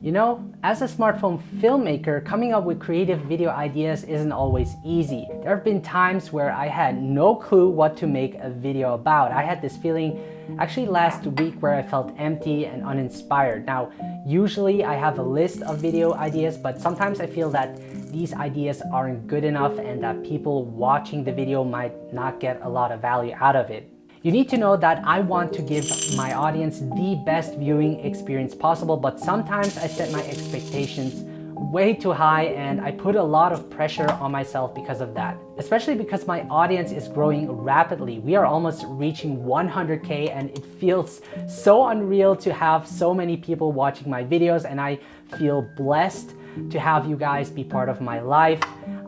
You know, as a smartphone filmmaker, coming up with creative video ideas isn't always easy. There have been times where I had no clue what to make a video about. I had this feeling actually last week where I felt empty and uninspired. Now, usually I have a list of video ideas, but sometimes I feel that these ideas aren't good enough and that people watching the video might not get a lot of value out of it. You need to know that I want to give my audience the best viewing experience possible, but sometimes I set my expectations way too high and I put a lot of pressure on myself because of that. Especially because my audience is growing rapidly. We are almost reaching 100k and it feels so unreal to have so many people watching my videos and I feel blessed to have you guys be part of my life.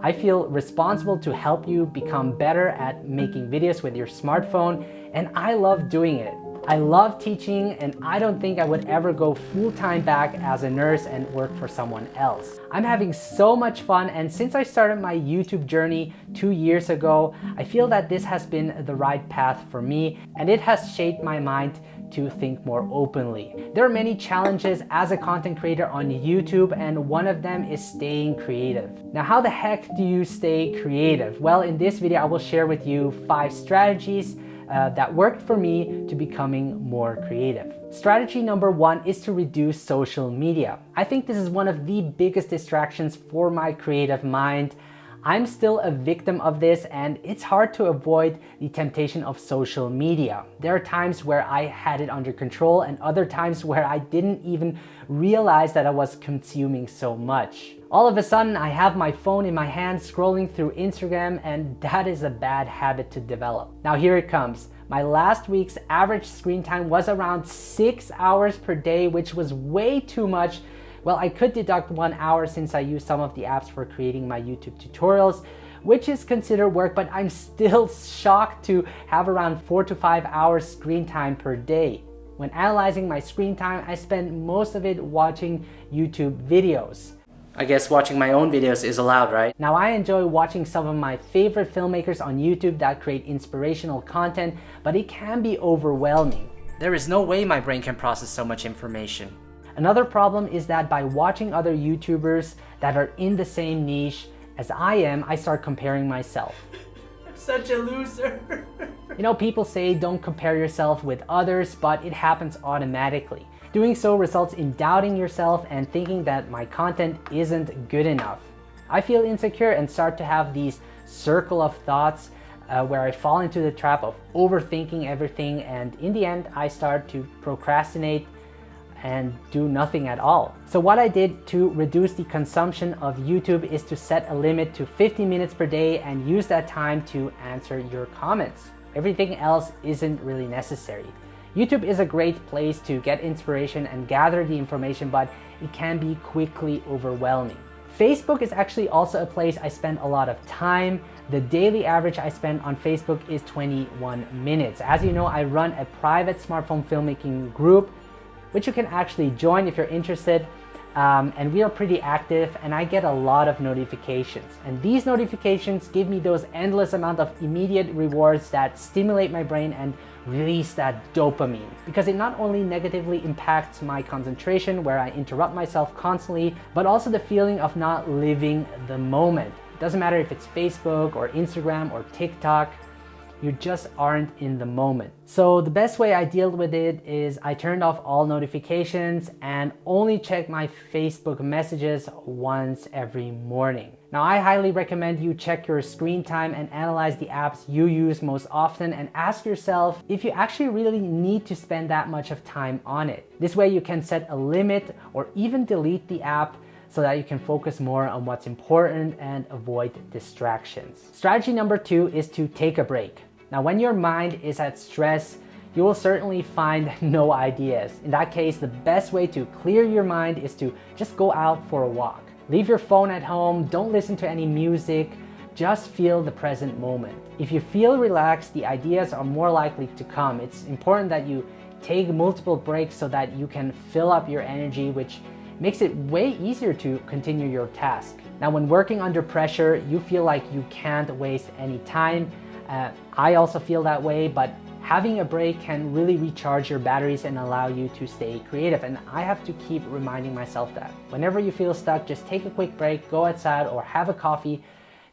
I feel responsible to help you become better at making videos with your smartphone and I love doing it. I love teaching and I don't think I would ever go full-time back as a nurse and work for someone else. I'm having so much fun and since I started my YouTube journey two years ago, I feel that this has been the right path for me and it has shaped my mind to think more openly. There are many challenges as a content creator on YouTube and one of them is staying creative. Now how the heck do you stay creative? Well in this video I will share with you five strategies uh, that worked for me to becoming more creative. Strategy number one is to reduce social media. I think this is one of the biggest distractions for my creative mind. I'm still a victim of this and it's hard to avoid the temptation of social media. There are times where I had it under control and other times where I didn't even realize that I was consuming so much. All of a sudden, I have my phone in my hand scrolling through Instagram and that is a bad habit to develop. Now here it comes. My last week's average screen time was around six hours per day, which was way too much. Well, I could deduct one hour since I use some of the apps for creating my YouTube tutorials, which is considered work, but I'm still shocked to have around four to five hours screen time per day. When analyzing my screen time, I spend most of it watching YouTube videos. I guess watching my own videos is allowed, right? Now I enjoy watching some of my favorite filmmakers on YouTube that create inspirational content, but it can be overwhelming. There is no way my brain can process so much information. Another problem is that by watching other YouTubers that are in the same niche as I am, I start comparing myself. I'm such a loser. you know, people say don't compare yourself with others, but it happens automatically. Doing so results in doubting yourself and thinking that my content isn't good enough. I feel insecure and start to have these circle of thoughts uh, where I fall into the trap of overthinking everything and in the end I start to procrastinate and do nothing at all. So what I did to reduce the consumption of YouTube is to set a limit to 50 minutes per day and use that time to answer your comments. Everything else isn't really necessary. YouTube is a great place to get inspiration and gather the information, but it can be quickly overwhelming. Facebook is actually also a place I spend a lot of time. The daily average I spend on Facebook is 21 minutes. As you know, I run a private smartphone filmmaking group, which you can actually join if you're interested. Um, and we are pretty active and I get a lot of notifications. And these notifications give me those endless amount of immediate rewards that stimulate my brain and release that dopamine because it not only negatively impacts my concentration where I interrupt myself constantly, but also the feeling of not living the moment. It doesn't matter if it's Facebook or Instagram or TikTok, you just aren't in the moment. So the best way I deal with it is I turned off all notifications and only check my Facebook messages once every morning. Now I highly recommend you check your screen time and analyze the apps you use most often and ask yourself if you actually really need to spend that much of time on it. This way you can set a limit or even delete the app so that you can focus more on what's important and avoid distractions. Strategy number two is to take a break. Now, when your mind is at stress, you will certainly find no ideas. In that case, the best way to clear your mind is to just go out for a walk. Leave your phone at home, don't listen to any music, just feel the present moment. If you feel relaxed, the ideas are more likely to come. It's important that you take multiple breaks so that you can fill up your energy, which makes it way easier to continue your task. Now, when working under pressure, you feel like you can't waste any time. Uh, I also feel that way, but having a break can really recharge your batteries and allow you to stay creative. And I have to keep reminding myself that. Whenever you feel stuck, just take a quick break, go outside or have a coffee,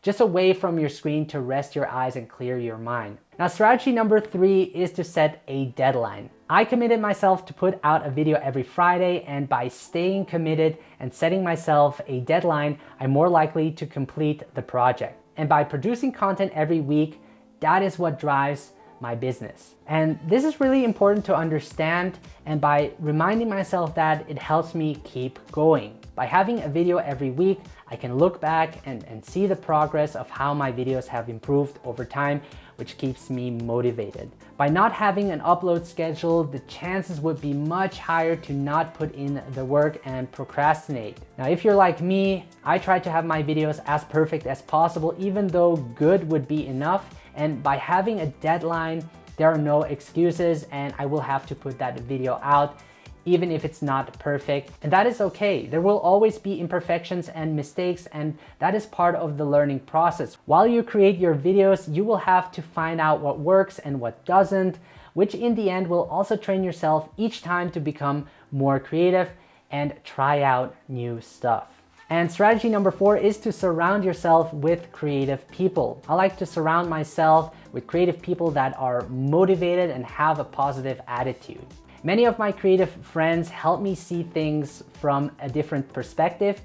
just away from your screen to rest your eyes and clear your mind. Now strategy number three is to set a deadline. I committed myself to put out a video every Friday and by staying committed and setting myself a deadline, I'm more likely to complete the project. And by producing content every week, that is what drives my business. And this is really important to understand and by reminding myself that it helps me keep going. By having a video every week, I can look back and, and see the progress of how my videos have improved over time, which keeps me motivated. By not having an upload schedule, the chances would be much higher to not put in the work and procrastinate. Now, if you're like me, I try to have my videos as perfect as possible, even though good would be enough. And by having a deadline, there are no excuses and I will have to put that video out even if it's not perfect. And that is okay. There will always be imperfections and mistakes and that is part of the learning process. While you create your videos, you will have to find out what works and what doesn't, which in the end will also train yourself each time to become more creative and try out new stuff. And strategy number four is to surround yourself with creative people. I like to surround myself with creative people that are motivated and have a positive attitude. Many of my creative friends help me see things from a different perspective,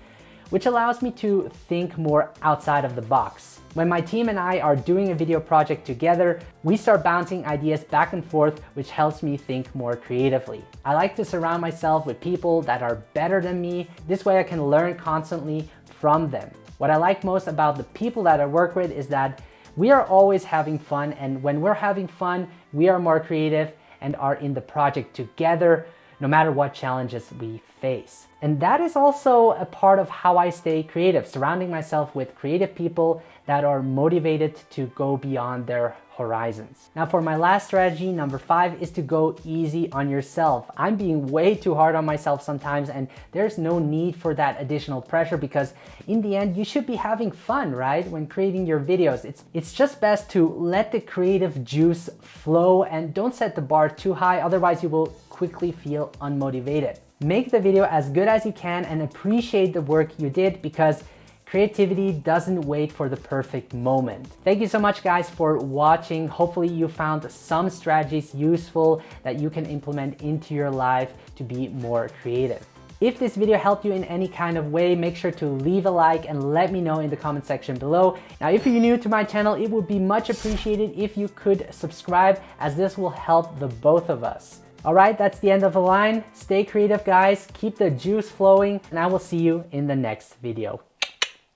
which allows me to think more outside of the box. When my team and I are doing a video project together, we start bouncing ideas back and forth, which helps me think more creatively. I like to surround myself with people that are better than me. This way I can learn constantly from them. What I like most about the people that I work with is that we are always having fun and when we're having fun, we are more creative and are in the project together no matter what challenges we face. And that is also a part of how I stay creative, surrounding myself with creative people that are motivated to go beyond their horizons. Now for my last strategy, number five, is to go easy on yourself. I'm being way too hard on myself sometimes and there's no need for that additional pressure because in the end, you should be having fun, right? When creating your videos, it's, it's just best to let the creative juice flow and don't set the bar too high, otherwise you will quickly feel unmotivated. Make the video as good as you can and appreciate the work you did because Creativity doesn't wait for the perfect moment. Thank you so much guys for watching. Hopefully you found some strategies useful that you can implement into your life to be more creative. If this video helped you in any kind of way, make sure to leave a like and let me know in the comment section below. Now, if you're new to my channel, it would be much appreciated if you could subscribe as this will help the both of us. All right, that's the end of the line. Stay creative, guys. Keep the juice flowing, and I will see you in the next video.